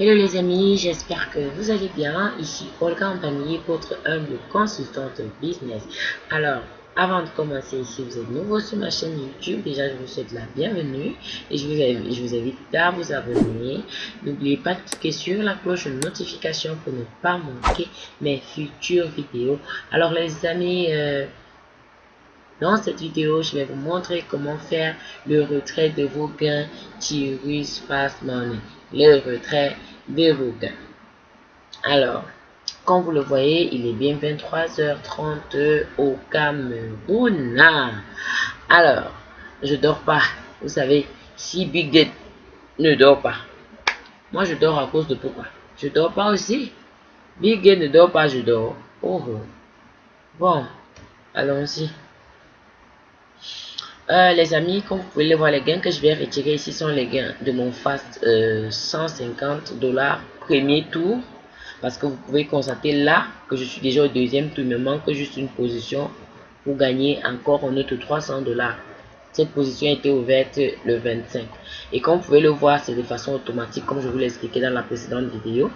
Hello les amis, j'espère que vous allez bien. Ici Olga Ampagny, votre humble consultante business. Alors, avant de commencer, si vous êtes nouveau sur ma chaîne YouTube, déjà je vous souhaite la bienvenue et je vous invite, à vous abonner. N'oubliez pas de cliquer sur la cloche de notification pour ne pas manquer mes futures vidéos. Alors les amis, euh, dans cette vidéo, je vais vous montrer comment faire le retrait de vos gains Tirus Fast Money. Le retrait de vos gains. Alors, comme vous le voyez, il est bien 23h30 au Cameroun. Alors, je dors pas. Vous savez, si Big ne dort pas, moi je dors à cause de pourquoi? Je dors pas aussi. Big ne dort pas, je dors. Bon, allons-y. Euh, les amis, comme vous pouvez le voir, les gains que je vais retirer ici sont les gains de mon fast 150 euh, dollars premier tour. Parce que vous pouvez constater là que je suis déjà au deuxième tour. Il me manque juste une position pour gagner encore un autre 300 dollars. Cette position été ouverte le 25. Et comme vous pouvez le voir, c'est de façon automatique comme je vous l'ai expliqué dans la précédente vidéo.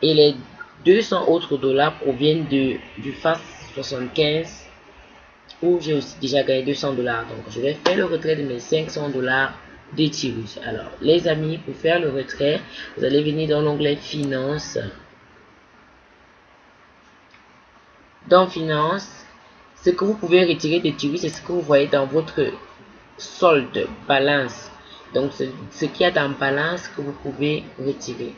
Et les 200 autres dollars proviennent du fast 75 où j'ai aussi déjà gagné 200 dollars. Donc, je vais faire le retrait de mes 500 dollars de Tirus. Alors, les amis, pour faire le retrait, vous allez venir dans l'onglet Finance. Dans Finance, ce que vous pouvez retirer de Tirus, c'est ce que vous voyez dans votre solde, balance. Donc, ce qu'il y a dans balance que vous pouvez retirer.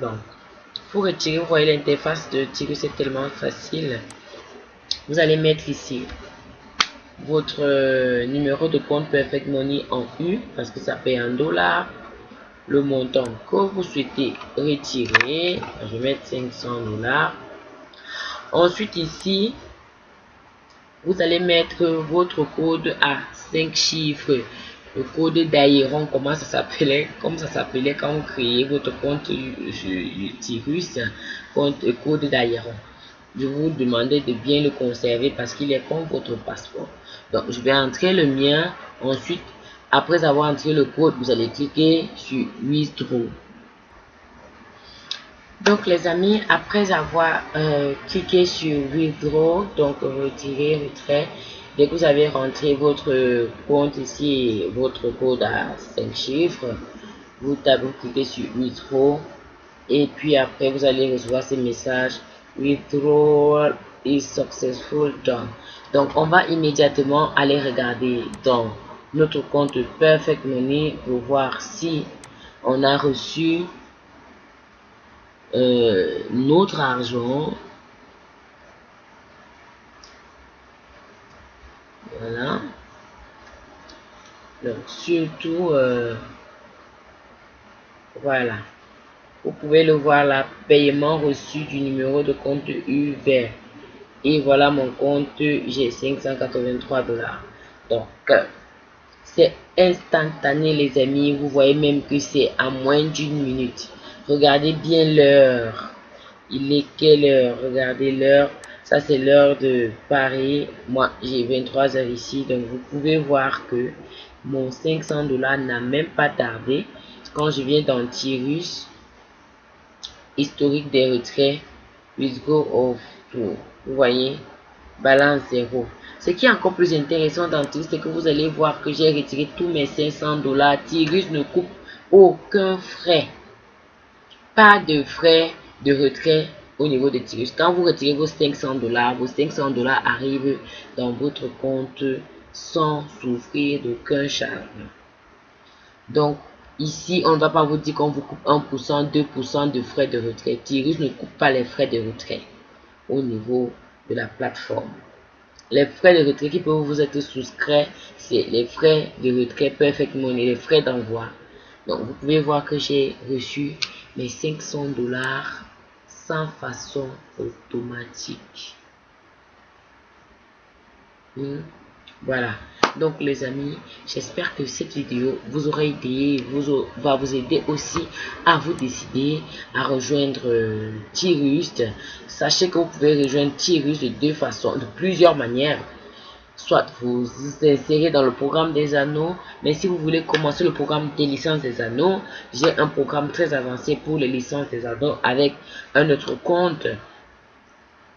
Donc, pour retirer, vous voyez l'interface de tirer, c'est tellement facile. Vous allez mettre ici votre euh, numéro de compte Perfect Money en U parce que ça paye un dollar. Le montant que vous souhaitez retirer, je vais mettre 500 dollars. Ensuite ici, vous allez mettre votre code à 5 chiffres le code d'Aéron, comment ça s'appelait, comme ça s'appelait quand vous créez votre compte Tirus, compte code d'Aéron. Je vous demandais de bien le conserver parce qu'il est comme votre passeport. Donc, je vais entrer le mien. Ensuite, après avoir entré le code, vous allez cliquer sur Withdraw. Donc, les amis, après avoir euh, cliqué sur Withdraw, donc retirer, retrait, Dès que vous avez rentré votre compte ici, votre code à 5 chiffres, vous tapez, cliquez sur Withdraw et puis après vous allez recevoir ce message Withdrawal is successful done. Donc on va immédiatement aller regarder dans notre compte Perfect Money pour voir si on a reçu euh, notre argent Donc, surtout, euh, voilà. Vous pouvez le voir là, paiement reçu du numéro de compte U vert. Et voilà mon compte, j'ai 583 dollars. Donc, euh, c'est instantané les amis. Vous voyez même que c'est à moins d'une minute. Regardez bien l'heure. Il est quelle heure? Regardez l'heure. Ça, c'est l'heure de Paris. Moi, j'ai 23 heures ici. Donc, vous pouvez voir que mon 500 dollars n'a même pas tardé. Quand je viens dans Tirus, historique des retraits, go tour. Vous voyez, balance zéro. Ce qui est encore plus intéressant dans Tirus, c'est que vous allez voir que j'ai retiré tous mes 500 dollars. Tirus ne coupe aucun frais. Pas de frais de retrait au niveau de Tirus. Quand vous retirez vos 500 dollars, vos 500 dollars arrivent dans votre compte sans souffrir d'aucun charge. Donc, ici, on ne va pas vous dire qu'on vous coupe 1%, 2% de frais de retrait. Tirus ne coupe pas les frais de retrait au niveau de la plateforme. Les frais de retrait qui peuvent vous être souscrits, c'est les frais de retrait Perfect Money, les frais d'envoi. Donc, vous pouvez voir que j'ai reçu mes 500 dollars façon automatique. Hmm? Voilà. Donc les amis, j'espère que cette vidéo vous aura aidé, vous va vous aider aussi à vous décider à rejoindre euh. Sachez que vous pouvez rejoindre Tirus de deux façons, de plusieurs manières. Soit vous insérez dans le programme des anneaux. Mais si vous voulez commencer le programme des licences des anneaux, j'ai un programme très avancé pour les licences des anneaux avec un autre compte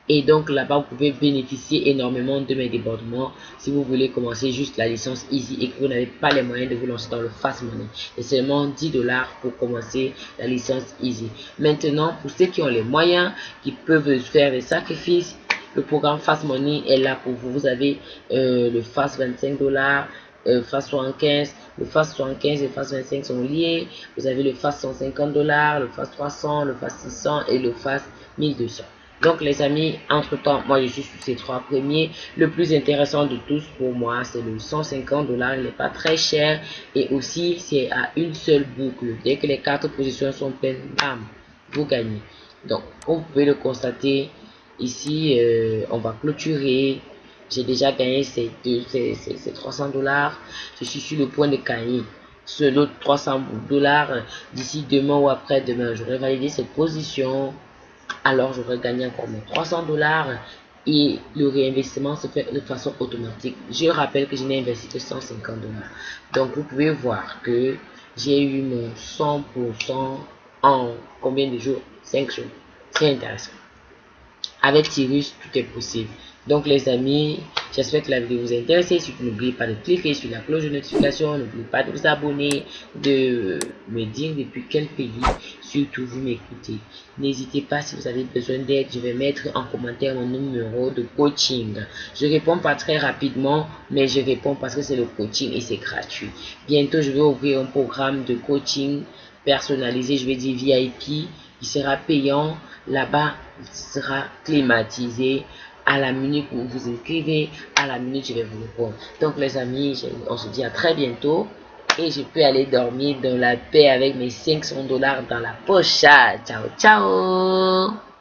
et donc là-bas, vous pouvez bénéficier énormément de mes débordements si vous voulez commencer juste la licence Easy et que vous n'avez pas les moyens de vous lancer dans le Fast Money. C'est seulement 10 dollars pour commencer la licence Easy. Maintenant, pour ceux qui ont les moyens, qui peuvent faire des sacrifices, le programme Fast Money est là pour vous. Vous avez euh, le Fast 25 dollars, euh, Fast 75, le Fast 75 et le Fast 25 sont liés. Vous avez le Fast 150 dollars, le Fast 300, le Fast 600 et le Fast 1200. Donc les amis, entre temps, moi je suis sur ces trois premiers. Le plus intéressant de tous pour moi, c'est le 150 dollars. Il n'est pas très cher et aussi c'est à une seule boucle. Dès que les quatre positions sont pleines, vous gagnez. Donc, vous pouvez le constater, ici, euh, on va clôturer. J'ai déjà gagné ces, ces, 300 dollars. Je suis sur le point de gagner ce lot 300 dollars d'ici demain ou après demain. J'aurai validé cette position alors j'aurais gagné encore mes 300 dollars et le réinvestissement se fait de façon automatique. Je rappelle que je n'ai investi que 150 dollars. Donc vous pouvez voir que j'ai eu mon 100% en combien de jours? 5 jours. C'est intéressant. Avec Tyrus, tout est possible. Donc les amis, j'espère que la vidéo vous a intéressé. N'oubliez pas de cliquer sur la cloche de notification. N'oubliez pas de vous abonner, de me dire depuis quel pays surtout vous m'écoutez. N'hésitez pas si vous avez besoin d'aide. Je vais mettre en commentaire mon numéro de coaching. Je réponds pas très rapidement, mais je réponds parce que c'est le coaching et c'est gratuit. Bientôt, je vais ouvrir un programme de coaching personnalisé. Je vais dire VIP. Il sera payant. Là-bas, il sera climatisé à la minute où vous inscrivez, à la minute je vais vous répondre. Donc les amis, on se dit à très bientôt et je peux aller dormir dans la paix avec mes 500 dollars dans la poche. Ciao, ciao